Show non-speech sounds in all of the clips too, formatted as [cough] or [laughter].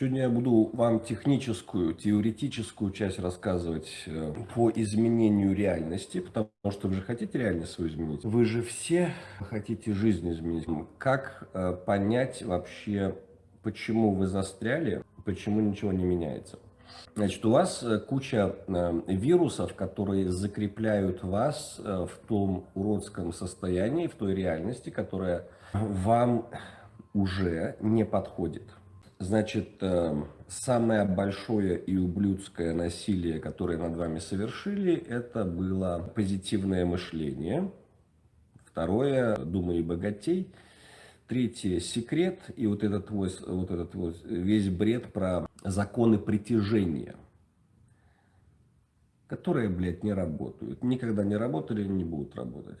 Сегодня я буду вам техническую, теоретическую часть рассказывать э, по изменению реальности, потому что вы же хотите реальность свою изменить. Вы же все хотите жизнь изменить. Как э, понять вообще, почему вы застряли, почему ничего не меняется? Значит, у вас э, куча вирусов, которые закрепляют вас в том уродском состоянии, в той реальности, которая вам уже не подходит. Значит, эм, самое большое и ублюдское насилие, которое над вами совершили, это было позитивное мышление. Второе, думай богатей. Третье, секрет. И вот этот, вот, вот этот вот весь бред про законы притяжения, которые, блядь, не работают. Никогда не работали и не будут работать.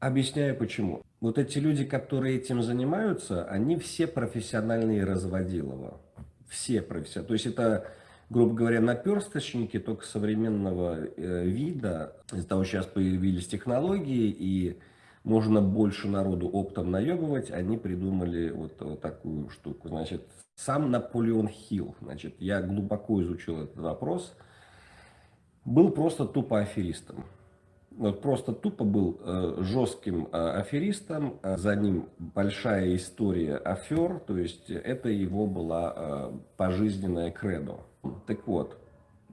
Объясняю почему. Вот эти люди, которые этим занимаются, они все профессиональные разводилово. Все профессиональные. То есть это, грубо говоря, наперсточники только современного э, вида. Из-за того, что сейчас появились технологии и можно больше народу оптом наебывать, они придумали вот, вот такую штуку. Значит, сам Наполеон Хилл, значит, я глубоко изучил этот вопрос, был просто тупо аферистом вот просто тупо был э, жестким э, аферистом, э, за ним большая история афер, то есть это его была пожизненная кредо. Так вот,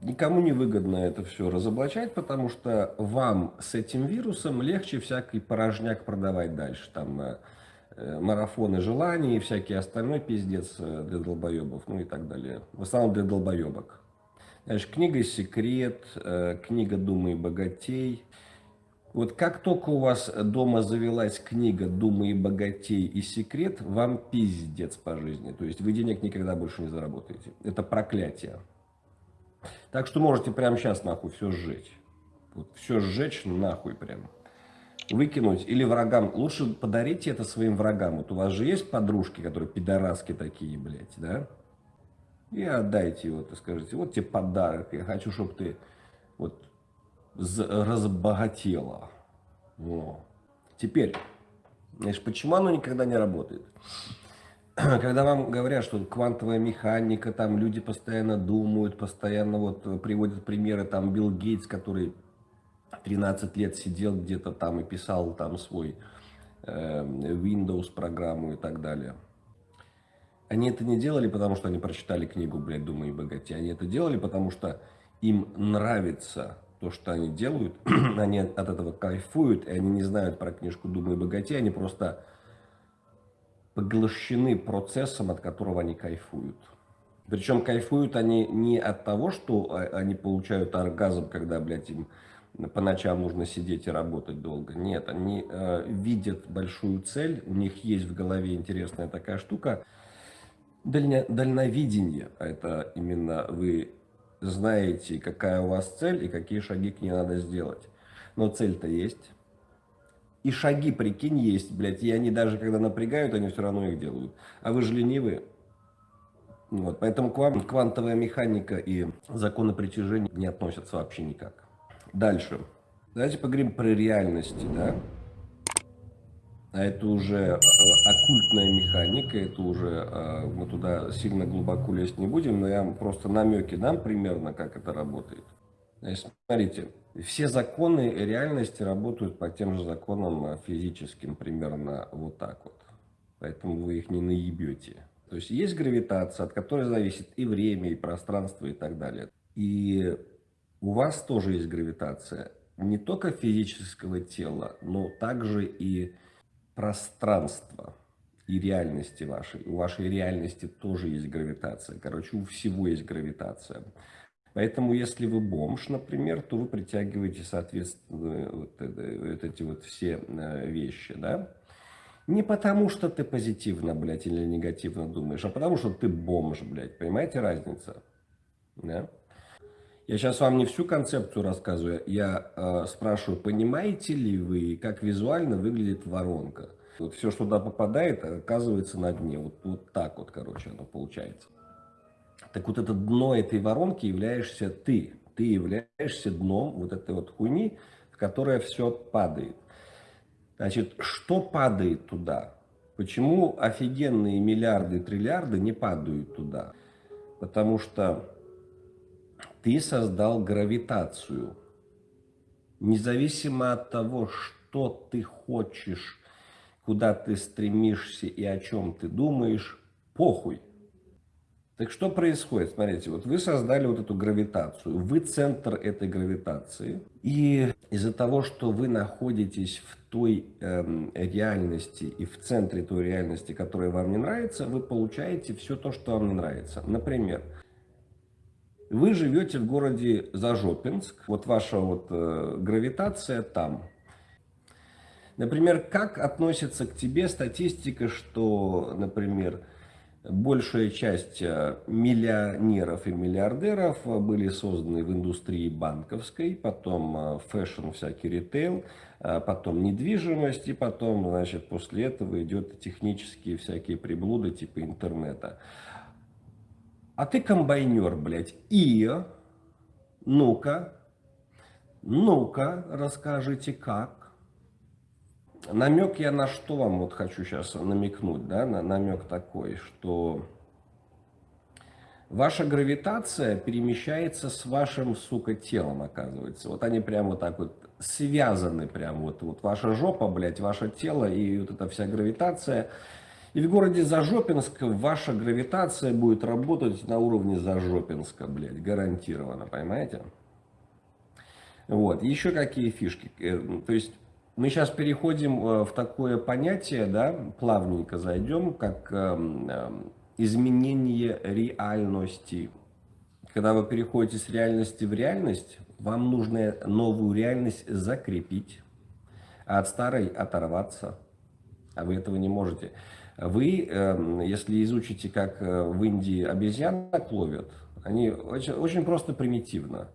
никому не выгодно это все разоблачать, потому что вам с этим вирусом легче всякий порожняк продавать дальше, там марафоны желаний и всякий остальной пиздец для долбоебов, ну и так далее. В основном для долбоебок. Знаешь, книга «Секрет», книга «Думай богатей», вот как только у вас дома завелась книга «Думы и богатей» и «Секрет», вам пиздец по жизни. То есть вы денег никогда больше не заработаете. Это проклятие. Так что можете прямо сейчас нахуй все сжечь. Вот все сжечь нахуй прям. Выкинуть или врагам. Лучше подарите это своим врагам. Вот у вас же есть подружки, которые пидораски такие, блядь, да? И отдайте его, и скажите, вот тебе подарок. Я хочу, чтобы ты вот разбогатела. Во. Теперь, знаешь, почему оно никогда не работает? [clears throat] Когда вам говорят, что квантовая механика, там люди постоянно думают, постоянно вот приводят примеры, там Билл Гейтс, который 13 лет сидел где-то там и писал там свой э, Windows программу и так далее. Они это не делали, потому что они прочитали книгу, блядь, «Думай и богатей». Они это делали, потому что им нравится то, что они делают, [clears throat] они от этого кайфуют, и они не знают про книжку «Думай богатей», они просто поглощены процессом, от которого они кайфуют. Причем кайфуют они не от того, что они получают оргазм, когда, блядь, им по ночам нужно сидеть и работать долго. Нет, они э, видят большую цель, у них есть в голове интересная такая штука, дальня, дальновидение. А это именно вы знаете, какая у вас цель и какие шаги к ней надо сделать. Но цель-то есть. И шаги, прикинь, есть, блядь. И они даже, когда напрягают, они все равно их делают. А вы же ленивые. Вот, поэтому к вам квантовая механика и законы притяжения не относятся вообще никак. Дальше. Давайте поговорим про реальности, да а это уже э, оккультная механика, это уже, э, мы туда сильно глубоко лезть не будем, но я вам просто намеки дам примерно, как это работает. Смотрите, все законы реальности работают по тем же законам э, физическим, примерно вот так вот. Поэтому вы их не наебете. То есть есть гравитация, от которой зависит и время, и пространство, и так далее. И у вас тоже есть гравитация. Не только физического тела, но также и пространства и реальности вашей. У вашей реальности тоже есть гравитация. Короче, у всего есть гравитация. Поэтому, если вы бомж, например, то вы притягиваете, соответственно, вот, вот эти вот все э, вещи, да? Не потому, что ты позитивно, блядь, или негативно думаешь, а потому, что ты бомж, блядь. Понимаете разницу? Да? Я сейчас вам не всю концепцию рассказываю, я э, спрашиваю, понимаете ли вы, как визуально выглядит воронка? Вот все, что туда попадает, оказывается на дне. Вот, вот так вот, короче, оно получается. Так вот это дно этой воронки являешься ты. Ты являешься дном вот этой вот хуйни, в которое все падает. Значит, что падает туда? Почему офигенные миллиарды, триллиарды не падают туда? Потому что ты создал гравитацию. Независимо от того, что ты хочешь, куда ты стремишься и о чем ты думаешь, похуй. Так что происходит? Смотрите, вот вы создали вот эту гравитацию, вы центр этой гравитации, и из-за того, что вы находитесь в той э, реальности и в центре той реальности, которая вам не нравится, вы получаете все то, что вам не нравится. Например, вы живете в городе Зажопинск, вот ваша вот э, гравитация там. Например, как относится к тебе статистика, что, например, большая часть э, миллионеров и миллиардеров были созданы в индустрии банковской, потом э, fashion, всякий ритейл, э, потом недвижимость, и потом, значит, после этого идет технические всякие приблуды типа интернета. А ты комбайнер, блядь, и, ну-ка, ну-ка, расскажите как намек я на что вам вот хочу сейчас намекнуть, да, на намек такой, что ваша гравитация перемещается с вашим, сука, телом, оказывается. Вот они прямо вот так вот связаны, прям вот, вот ваша жопа, блядь, ваше тело и вот эта вся гравитация. И в городе Зажопинск ваша гравитация будет работать на уровне Зажопинска, блядь, гарантированно, понимаете? Вот, еще какие фишки. Э, то есть мы сейчас переходим э, в такое понятие, да, плавненько зайдем, как эм, эм, изменение реальности. Когда вы переходите с реальности в реальность, вам нужно новую реальность закрепить, а от старой оторваться. А вы этого не можете. Вы, эм, если изучите, как э, в Индии обезьянок ловят, они очень, очень просто примитивно.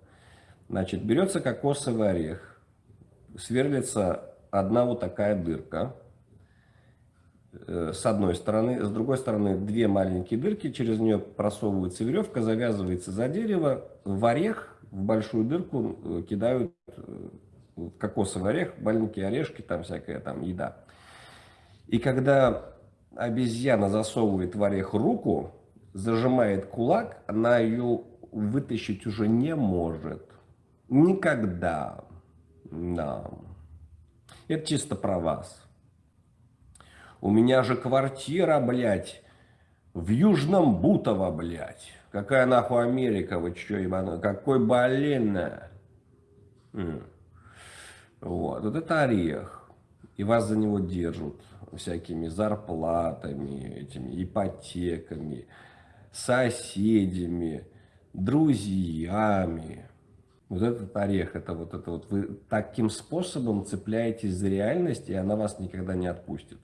Значит, берется кокосовый орех, сверлится одна вот такая дырка э, с одной стороны, с другой стороны две маленькие дырки, через нее просовывается веревка, завязывается за дерево, в орех, в большую дырку э, кидают кокосовый орех, маленькие орешки, там всякая там еда. И когда обезьяна засовывает в орех руку, зажимает кулак, она ее вытащить уже не может. Никогда. Да. Это чисто про вас. У меня же квартира, блядь, в Южном Бутово, блядь. Какая нахуй Америка, вы чё, ебану? Какой блин. Вот, вот это орех. И вас за него держат всякими зарплатами, этими ипотеками, соседями, друзьями. Вот этот орех, это вот это вот вы таким способом цепляетесь за реальность, и она вас никогда не отпустит.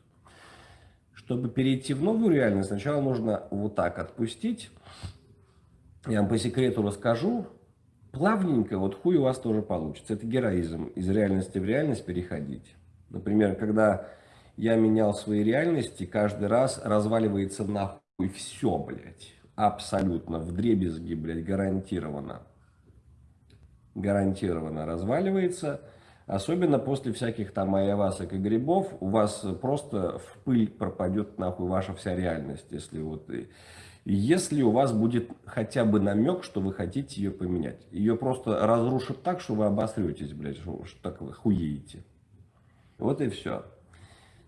Чтобы перейти в новую реальность, сначала нужно вот так отпустить. Я вам по секрету расскажу. Плавненько, вот хуй у вас тоже получится. Это героизм. Из реальности в реальность переходить. Например, когда я менял свои реальности, каждый раз разваливается нахуй все, блядь. Абсолютно. В дребезги, блядь, гарантированно гарантированно разваливается. Особенно после всяких там айавасок и грибов, у вас просто в пыль пропадет нахуй ваша вся реальность, если вот... Если у вас будет хотя бы намек, что вы хотите ее поменять. Ее просто разрушат так, что вы обосретесь, блядь, что, так вы хуеете. Вот и все.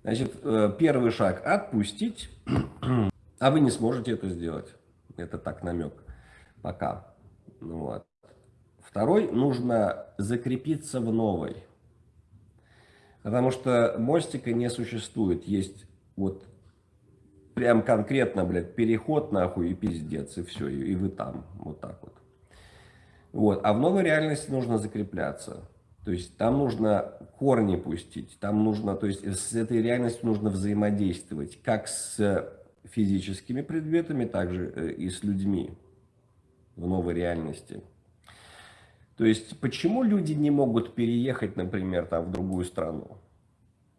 Значит, э, первый шаг – отпустить, [clears throat] а вы не сможете это сделать. Это так намек. Пока. Ну, вот. Второй, нужно закрепиться в новой. Потому что мостика не существует. Есть вот прям конкретно, блядь, переход нахуй и пиздец, и все, и, и вы там, вот так вот. Вот, а в новой реальности нужно закрепляться. То есть там нужно корни пустить, там нужно, то есть с этой реальностью нужно взаимодействовать, как с физическими предметами, так же э, и с людьми в новой реальности. То есть, почему люди не могут переехать, например, там в другую страну?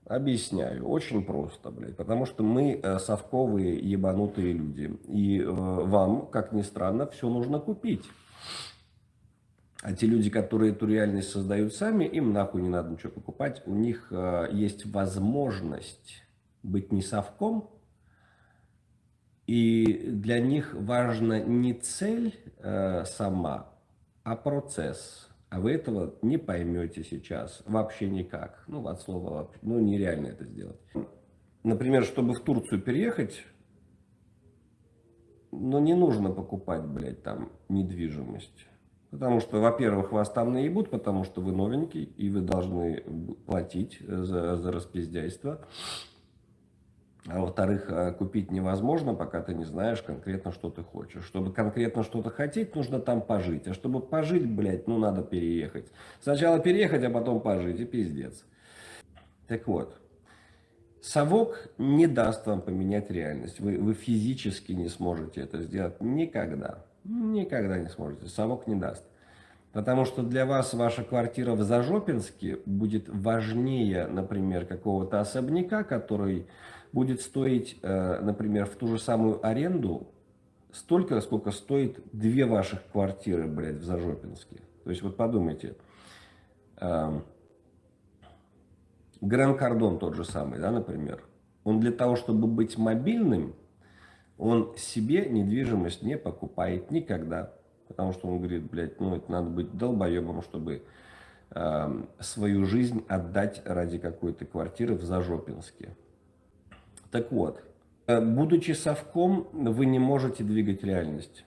Объясняю. Очень просто, блядь. Потому что мы э, совковые, ебанутые люди. И э, вам, как ни странно, все нужно купить. А те люди, которые эту реальность создают сами, им нахуй не надо ничего покупать. У них э, есть возможность быть не совком, И для них важна не цель э, сама, а процесс. А вы этого не поймете сейчас вообще никак. Ну, от слова, ну, нереально это сделать. Например, чтобы в Турцию переехать, ну, не нужно покупать, блядь, там недвижимость. Потому что, во-первых, вас там наебут, потому что вы новенький, и вы должны платить за, за распиздяйство. А во-вторых, э, купить невозможно, пока ты не знаешь конкретно, что ты хочешь. Чтобы конкретно что-то хотеть, нужно там пожить. А чтобы пожить, блядь, ну надо переехать. Сначала переехать, а потом пожить, и пиздец. Так вот, совок не даст вам поменять реальность. Вы, вы физически не сможете это сделать никогда. Никогда не сможете. Совок не даст. Потому что для вас ваша квартира в Зажопинске будет важнее, например, какого-то особняка, который будет стоить, э, например, в ту же самую аренду столько, сколько стоит две ваших квартиры, блядь, в Зажопинске. То есть вот подумайте, эм, Гран Кардон тот же самый, да, например, он для того, чтобы быть мобильным, он себе недвижимость не покупает никогда. Потому что он говорит, блядь, ну это надо быть долбоебом, чтобы э, свою жизнь отдать ради какой-то квартиры в Зажопинске. Так вот, э, будучи совком, вы не можете двигать реальность.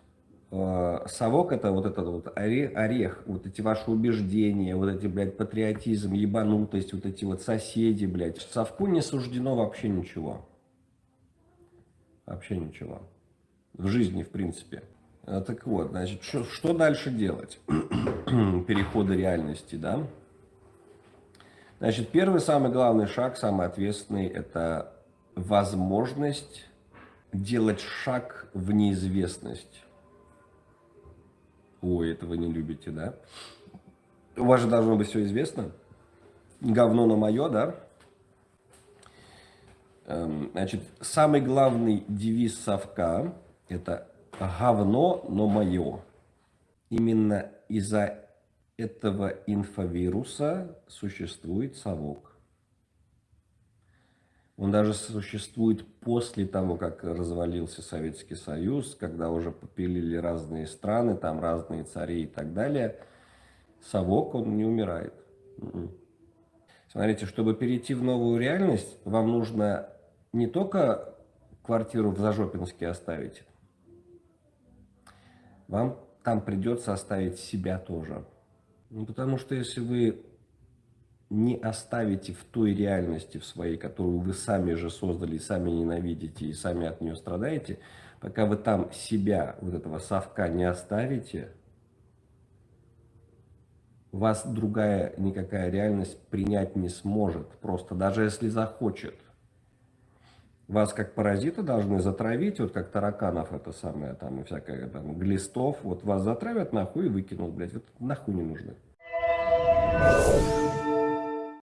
Э, совок это вот этот вот орех, вот эти ваши убеждения, вот эти, блядь, патриотизм, ебанутость, вот эти вот соседи, блядь. Совку не суждено вообще ничего. Вообще ничего. В жизни, в принципе. Э, так вот, значит, что, что дальше делать? [clears throat] Перехода реальности, да? Значит, первый самый главный шаг, самый ответственный, это возможность делать шаг в неизвестность. Ой, это вы не любите, да? У вас же должно быть все известно. Говно на мое, да? Эм, значит, самый главный девиз совка – это говно, но мое. Именно из-за этого инфовируса существует совок. Он даже существует после того, как развалился Советский Союз, когда уже попилили разные страны, там разные цари и так далее. Совок, он не умирает. Смотрите, чтобы перейти в новую реальность, вам нужно не только квартиру в Зажопинске оставить, вам там придется оставить себя тоже. Ну, потому что если вы не оставите в той реальности в своей, которую вы сами же создали, сами ненавидите и сами от нее страдаете, пока вы там себя, вот этого совка не оставите, вас другая никакая реальность принять не сможет, просто даже если захочет. Вас как паразита должны затравить, вот как тараканов это самое, там, и всякое, там, глистов, вот вас затравят нахуй и выкинут, блядь, вот нахуй не нужны.